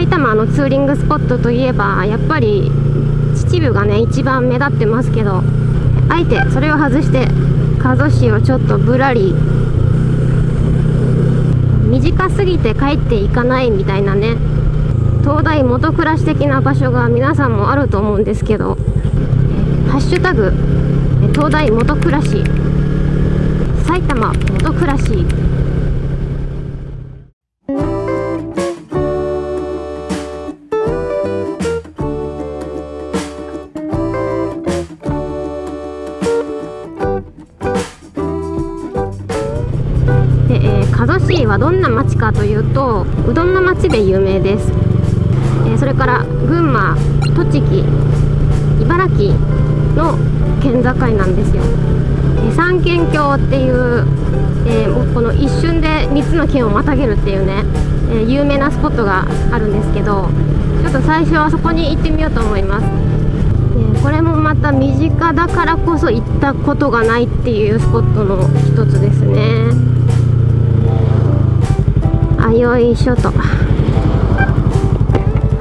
埼玉のツーリングスポットといえばやっぱり秩父がね一番目立ってますけどあえてそれを外して加須市をちょっとぶらり短すぎて帰っていかないみたいなね東大元暮らし的な場所が皆さんもあると思うんですけど「ハッシュタグ東大元暮らし」埼玉元暮らしどんな町かというとうどんの町で有名です、えー、それから群馬栃木茨城の県境なんですよ、えー、三県境っていう、えー、この一瞬で3つの県をまたげるっていうね、え有名なスポットがあるんですけどちょっと最初はそこに行ってみようと思います。これもまた身近だからこそ行ったことがないっていうスポットの一つですね。あよいしょと。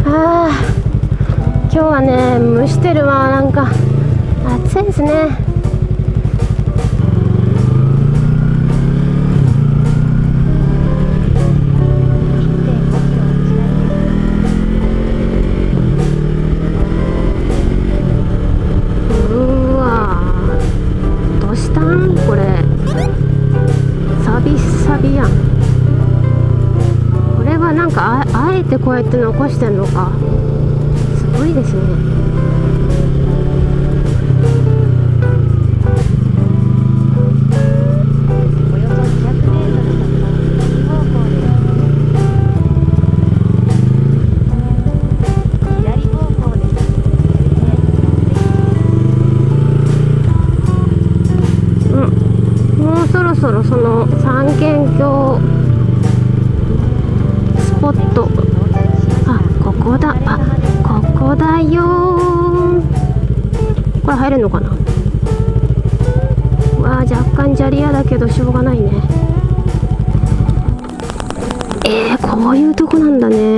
あ今日はね蒸してるわなんか。暑いですね。てこうやって残してんのか。すごいですね。そろそろその三軒橋スポットこだ。あここだよ。これ入れるのかな？わあ若干砂利屋だけどしょうがないね。えー、こういうとこなんだね。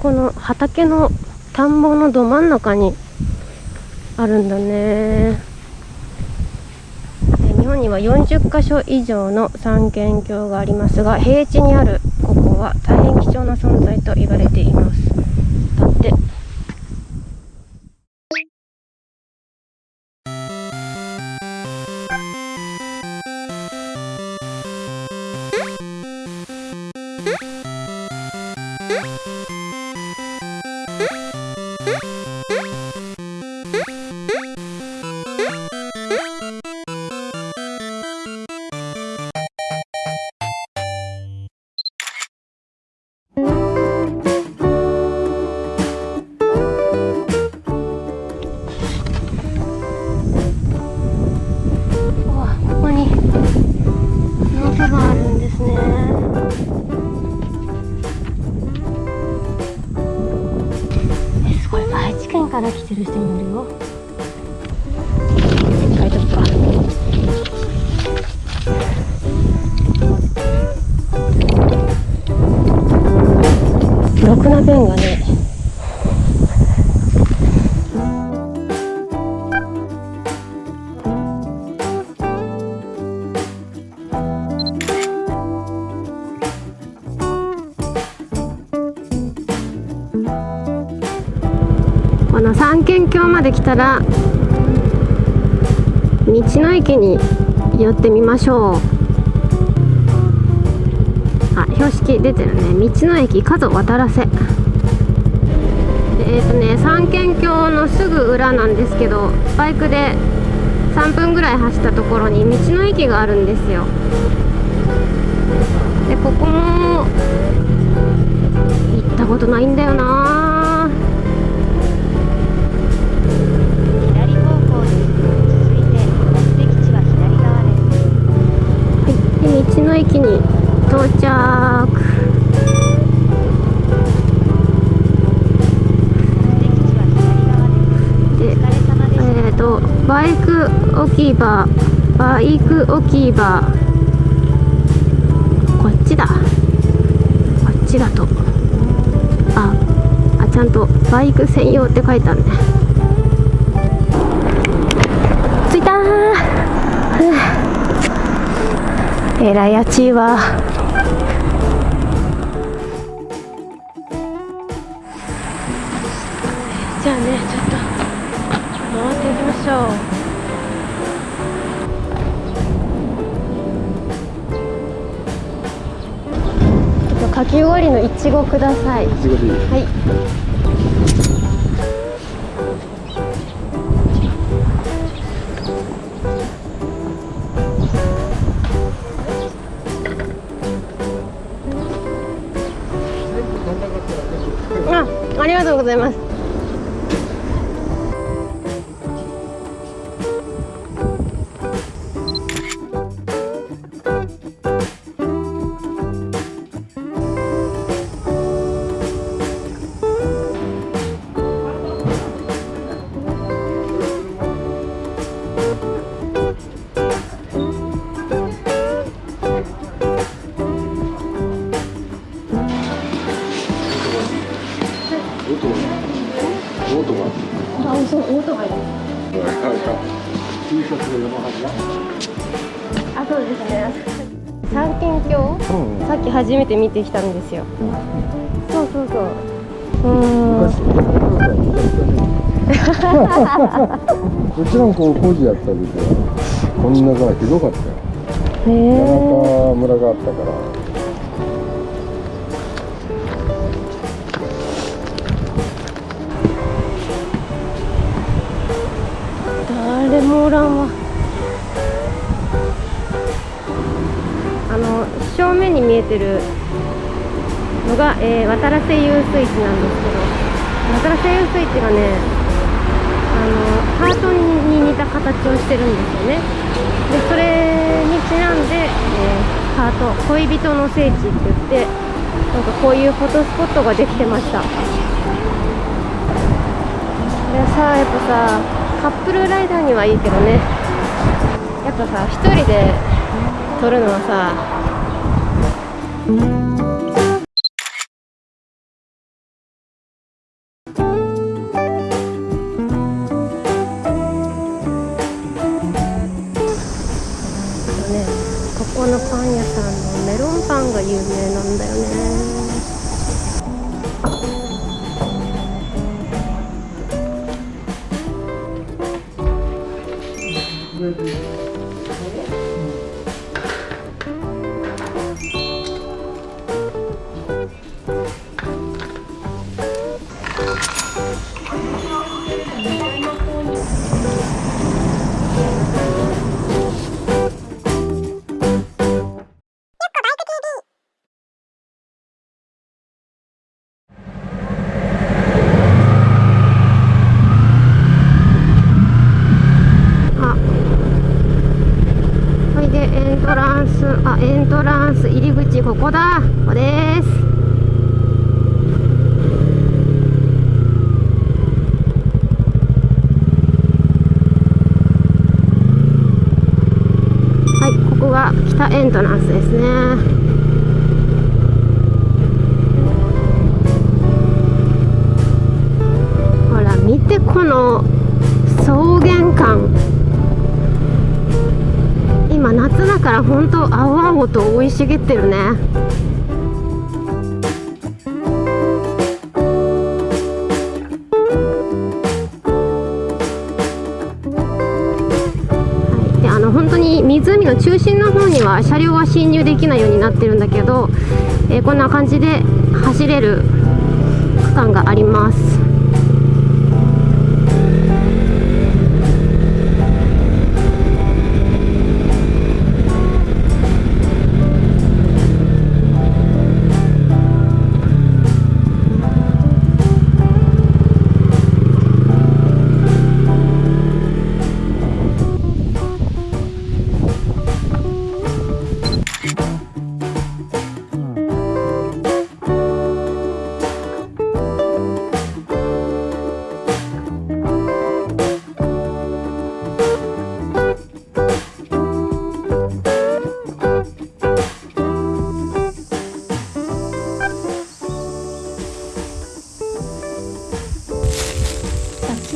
この畑の田んぼのど真ん中にあるんだね。日本には40カ所以上の三軒郷がありますが平地にあるここは大変貴重な存在と言われています。だってすごい。愛知県から来てる人もいるよで来たら道の駅に寄ってみましょう。あ標識出てるね。道の駅角渡らせ。えっ、ー、とね三軒橋のすぐ裏なんですけどバイクで3分ぐらい走ったところに道の駅があるんですよ。でここも行ったことないんだよな。道の駅に到着。バイク置き場バイク置き場。こっちだ。こっちだと。ああちゃんとバイク専用って書いてあるね。えらい暑いわ。じゃあねちょっと回っていきましょう。ちょっとかき氷のいちごください。いちごでいいはいあ、りがとうございます。ですね。三軒橋、うんさっき初めて見てきたんですよ。そうそうそう。うーん。昔 うちの子工事やった時はこんなからひどかったよへえ。中村があったから見えてるのが、えー、渡良瀬遊水地なんですけど、渡良瀬遊水地がね、あのハートに似た形をしてるんですよね。で、それにちなんで、えーハート恋人の聖地って言って、なんかこういうフォトスポットができてました。でさやっぱさカップルライダーにはいいけどねやっぱさ一人で撮るのはさここのパン屋さんのメロンパンが有名なんだよね。エントランスあエントランス入り口ここだ。ここです。はいここが北エントランスですね。ほら見てこの草原感。今夏だから本当青々と生い茂ってるね。はい。であの本当に湖の中心の方には車両は進入できないようになってるんだけど、えーこんな感じで走れる区間があります。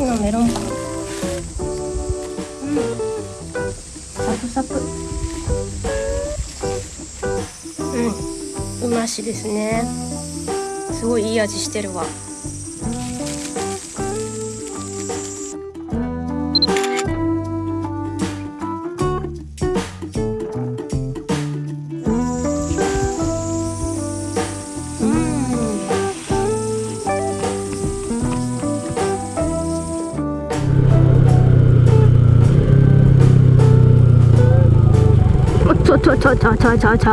秋のメロンパン。うん。サクサク。うん。うましですね。すごいいい味してるわちょちょちょちょちょちょ。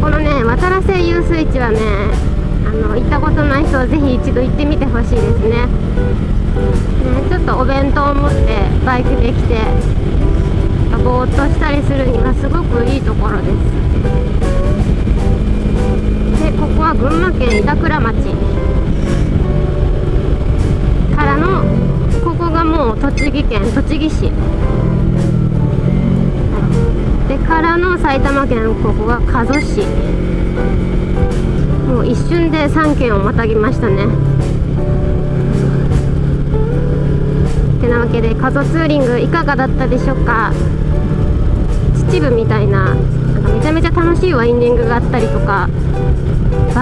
このね渡良瀬遊水地はねあの行ったことない人はぜひ一度行ってみてほしいですね。ねちょっとお弁当を持ってバイクで来てぼーっとしたりするにはすごくいいところです。でここは群馬県板倉町。もう栃木県栃木市。でからの埼玉県ここが加須市。もう一瞬で3県をまたぎましたね。てなわけで加須ツーリングいかがだったでしょうか。秩父みたいななんかめちゃめちゃ楽しいワインディングがあったりとか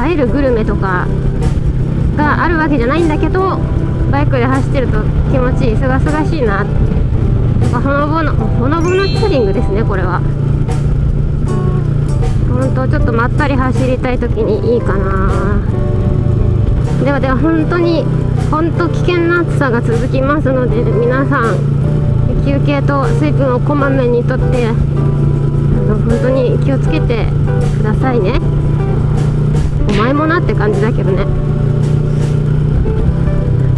映えるグルメとかがあるわけじゃないんだけどバイクで走ってると気持ちいいすがすがしいな。やっぱほのぼのほのぼのツーリングですねこれは。本当ちょっとまったり走りたい時にいいかな。ではでは本当に本当危険な暑さが続きますので皆さん休憩と水分をこまめにとってあの本当に気をつけてくださいね。お前もなって感じだけどね。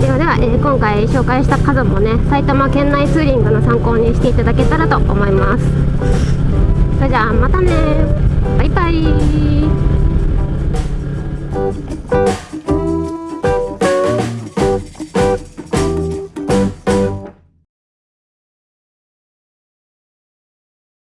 ではでは、えー今回紹介した数もね埼玉県内ツーリングの参考にしていただけたらと思います。それじゃあまたねバイバイ。